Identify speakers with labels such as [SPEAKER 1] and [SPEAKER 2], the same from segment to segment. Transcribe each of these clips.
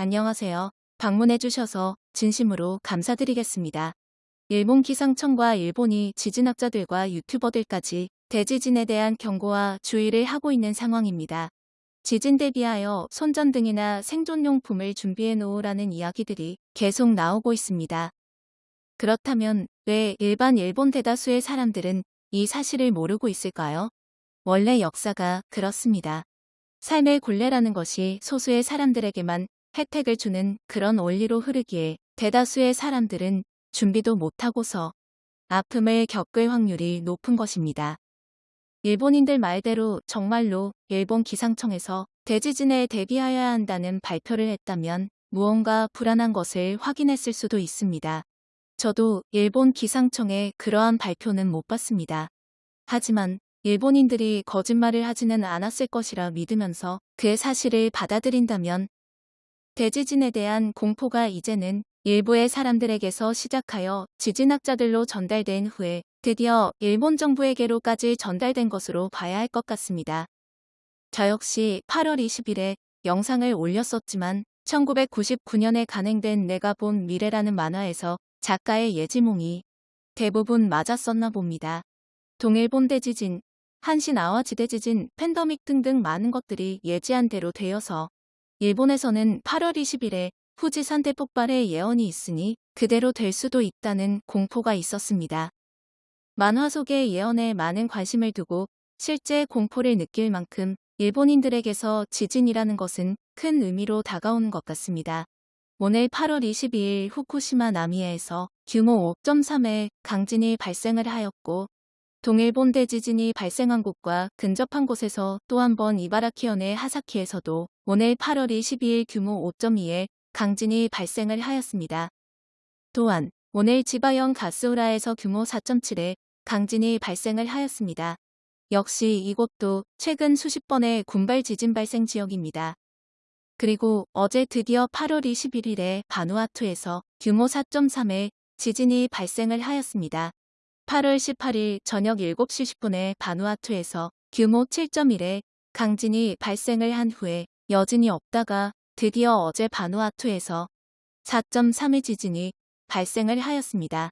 [SPEAKER 1] 안녕하세요. 방문해주셔서 진심으로 감사드리겠습니다. 일본 기상청과 일본이 지진학자들과 유튜버들까지 대지진에 대한 경고와 주의를 하고 있는 상황입니다. 지진 대비하여 손전등이나 생존용품을 준비해 놓으라는 이야기들이 계속 나오고 있습니다. 그렇다면 왜 일반 일본 대다수의 사람들은 이 사실을 모르고 있을까요? 원래 역사가 그렇습니다. 삶의 굴레라는 것이 소수의 사람들에게만 혜택을 주는 그런 원리로 흐르기에 대다수의 사람들은 준비도 못하고서 아픔을 겪을 확률이 높은 것입니다. 일본인들 말대로 정말로 일본 기상청에서 대지진에 대비하여야 한다는 발표를 했다면 무언가 불안한 것을 확인했을 수도 있습니다. 저도 일본 기상청의 그러한 발표는 못 봤습니다. 하지만 일본인들이 거짓말을 하지는 않았을 것이라 믿으면서 그 사실을 받아들인다면 대지진에 대한 공포가 이제는 일부의 사람들에게서 시작하여 지진학자들로 전달된 후에 드디어 일본 정부에게로까지 전달된 것으로 봐야 할 것 같습니다. 저 역시 8월 20일에 영상을 올렸었지만 1999년에 간행된 내가 본 미래라는 만화에서 작가의 예지몽이 대부분 맞았었나 봅니다. 동일본 대지진, 한신 아와 지대지진, 팬더믹 등등 많은 것들이 예지한 대로 되어서 일본에서는 8월 20일에 후지산 대폭발의 예언이 있으니 그대로 될 수도 있다는 공포가 있었습니다. 만화 속의 예언에 많은 관심을 두고 실제 공포를 느낄 만큼 일본인들에게서 지진이라는 것은 큰 의미로 다가오는 것 같습니다. 오늘 8월 22일 후쿠시마 나미에에서 규모 5.3의 강진이 발생을 하였고 동일본 대지진이 발생한 곳과 근접한 곳에서 또 한 번 이바라키현의 하사키에서도 오늘 8월 22일 규모 5.2의 강진이 발생을 하였습니다. 또한 오늘 지바현 가스우라에서 규모 4.7의 강진이 발생을 하였습니다. 역시 이곳도 최근 수십 번의 군발 지진 발생 지역입니다. 그리고 어제 드디어 8월 21일에 바누아투에서 규모 4.3의 지진이 발생을 하였습니다. 8월 18일 저녁 7시 10분에 바누아투에서 규모 7.1의 강진이 발생을 한 후에 여진이 없다가 드디어 어제 바누아투에서 4.3의 지진이 발생을 하였습니다.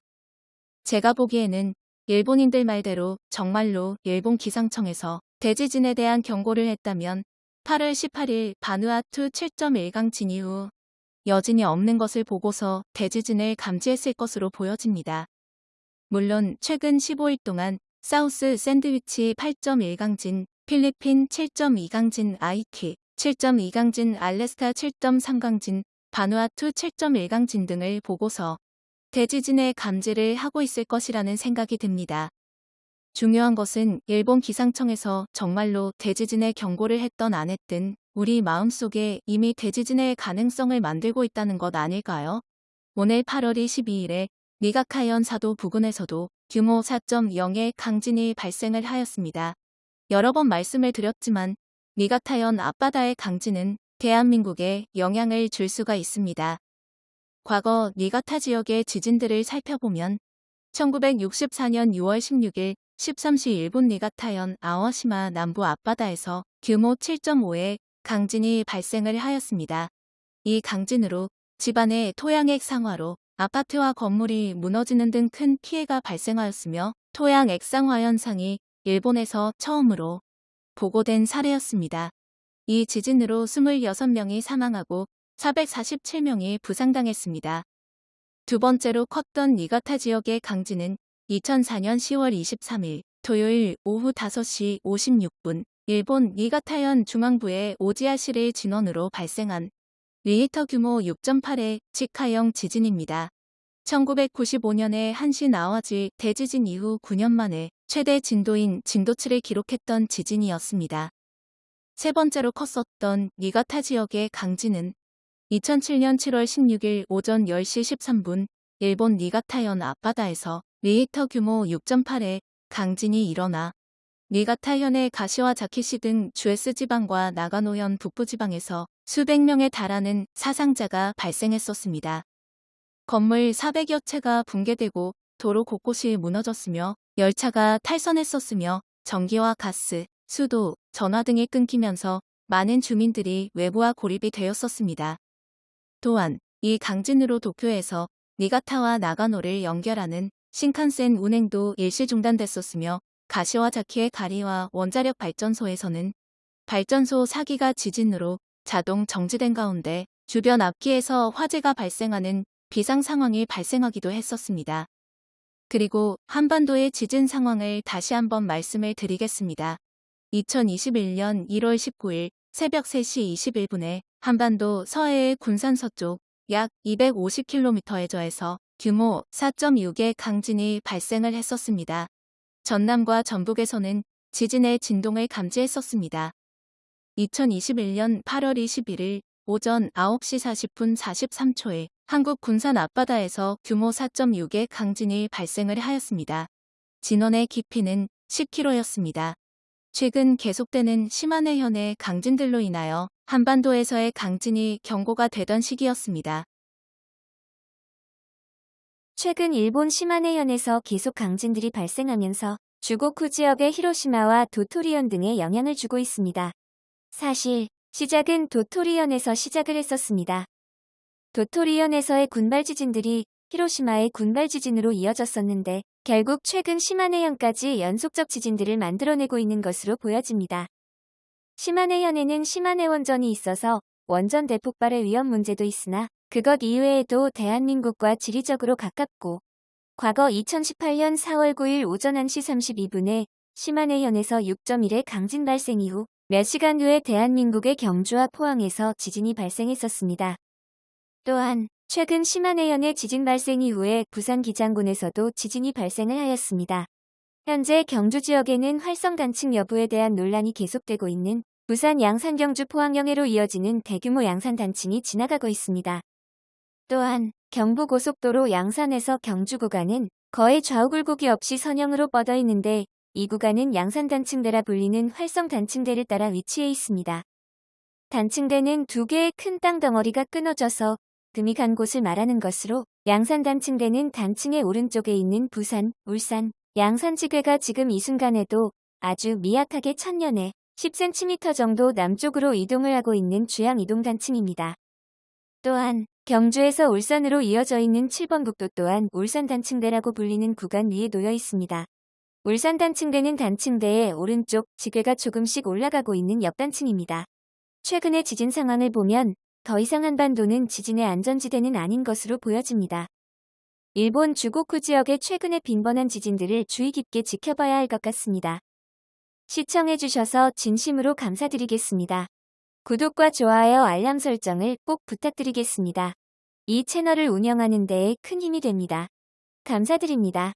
[SPEAKER 1] 제가 보기에는 일본인들 말대로 정말로 일본 기상청에서 대지진에 대한 경고를 했다면 8월 18일 바누아투 7.1강 진 이 후 여진이 없는 것을 보고서 대지진을 감지했을 것으로 보여집니다. 물론 최근 15일 동안 사우스 샌드위치 8.1강진, 필리핀 7.2강진 아이키, 7.2강진 알래스카 7.3강진, 바누아투 7.1강진 등을 보고서 대지진의 감지를 하고 있을 것이라는 생각이 듭니다. 중요한 것은 일본 기상청에서 정말로 대지진의 경고를 했던 안 했든 우리 마음속에 이미 대지진의 가능성을 만들고 있다는 것 아닐까요? 오늘 8월 22일에 니가카현 사도 부근에서도 규모 4.0의 강진이 발생을 하였습니다. 여러 번 말씀을 드렸지만 니가타현 앞바다의 강진은 대한민국에 영향을 줄 수가 있습니다. 과거 니가타 지역의 지진들을 살펴보면 1964년 6월 16일 13시 일본 니가타현 아워시마 남부 앞바다에서 규모 7.5의 강진이 발생을 하였습니다. 이 강진으로 집안의 토양액 상화로 아파트와 건물이 무너지는 등 큰 피해가 발생하였으며 토양 액상화 현상이 일본에서 처음으로 보고된 사례였습니다. 이 지진으로 26명이 사망하고 447명이 부상당했습니다. 두 번째로 컸던 니가타 지역의 강진은 2004년 10월 23일 토요일 오후 5시 56분 일본 니가타현 중앙부의 오지아시를 진원으로 발생한 리히터 규모 6.8의 치카형 지진입니다. 1995년에 한신 아와지 대지진 이후 9년 만에 최대 진도인 진도 7을 기록했던 지진이었습니다. 세 번째로 컸었던 니가타 지역의 강진은 2007년 7월 16일 오전 10시 13분 일본 니가타현 앞바다에서 리히터 규모 6.8의 강진이 일어나 니가타현의 가시와 자키시 등 주에스 지방과 나가노현 북부 지방에서 수백 명에 달하는 사상자가 발생했었습니다. 건물 400여 채가 붕괴되고 도로 곳곳이 무너졌으며 열차가 탈선했었으며 전기와 가스, 수도, 전화 등이 끊기면서 많은 주민들이 외부와 고립이 되었었습니다. 또한 이 강진으로 도쿄에서 니가타와 나가노를 연결하는 신칸센 운행도 일시 중단됐었으며 가시와 자키의 가리와 원자력 발전소에서는 발전소 사기가 지진으로 자동 정지된 가운데 주변 앞기에서 화재가 발생하는 비상 상황이 발생하기도 했었습니다. 그리고 한반도의 지진 상황을 다시 한번 말씀을 드리겠습니다. 2021년 1월 19일 새벽 3시 21분에 한반도 서해의 군산 서쪽 약 250km의 저에서 규모 4.6의 강진이 발생을 했었습니다. 전남과 전북에서는 지진의 진동을 감지했었습니다. 2021년 8월 21일 오전 9시 40분 43초에 한국 군산 앞바다에서 규모 4.6의 강진이 발생을 하였습니다. 진원의 깊이는 10km였습니다. 최근 계속되는 심한 해현의 강진들로 인하여 한반도에서의 강진이 경고가 되던 시기였습니다.
[SPEAKER 2] 최근 일본 시마네현에서 계속 강진들이 발생하면서 주고쿠 지역의 히로시마와 도토리현 등에 영향을 주고 있습니다. 사실 시작은 도토리현에서 시작을 했었습니다. 도토리현에서의 군발 지진들이 히로시마의 군발 지진으로 이어졌었는데 결국 최근 시마네현까지 연속적 지진들을 만들어내고 있는 것으로 보여집니다. 시마네현에는 시마네 원전이 있어서 원전 대폭발의 위험 문제도 있으나 그것 이외에도 대한민국과 지리적으로 가깝고 과거 2018년 4월 9일 오전 1시 32분에 시마네현에서 6.1의 강진 발생 이후 몇 시간 후에 대한민국의 경주와 포항에서 지진이 발생했었습니다. 또한 최근 심한해연의 지진 발생 이후에 부산 기장군에서도 지진이 발생을 하였습니다. 현재 경주 지역에는 활성 단층 여부에 대한 논란이 계속되고 있는 부산 양산 경주 포항 영해로 이어지는 대규모 양산 단층이 지나가고 있습니다. 또한 경부고속도로 양산에서 경주 구간은 거의 좌우 굴곡이 없이 선형으로 뻗어 있는데 이 구간은 양산 단층대라 불리는 활성 단층대를 따라 위치해 있습니다. 단층대는 두 개의 큰 땅 덩어리가 끊어져서 금이 간 곳을 말하는 것으로 양산 단층대는 단층의 오른쪽에 있는 부산, 울산, 양산지괴가 지금 이 순간에도 아주 미약하게 천년에 10cm 정도 남쪽으로 이동을 하고 있는 주양 이동 단층입니다. 또한 경주에서 울산으로 이어져 있는 7번 국도 또한 울산 단층대라고 불리는 구간 위에 놓여 있습니다. 울산 단층대는 단층대의 오른쪽 지괴가 조금씩 올라가고 있는 옆단층입니다. 최근의 지진 상황을 보면 더 이상 한반도는 지진의 안전지대는 아닌 것으로 보여집니다. 일본 주고쿠 지역의 최근의 빈번한 지진들을 주의 깊게 지켜봐야 할 것 같습니다. 시청해주셔서 진심으로 감사드리겠습니다. 구독과 좋아요 알람 설정을 꼭 부탁드리겠습니다. 이 채널을 운영하는 데에 큰 힘이 됩니다. 감사드립니다.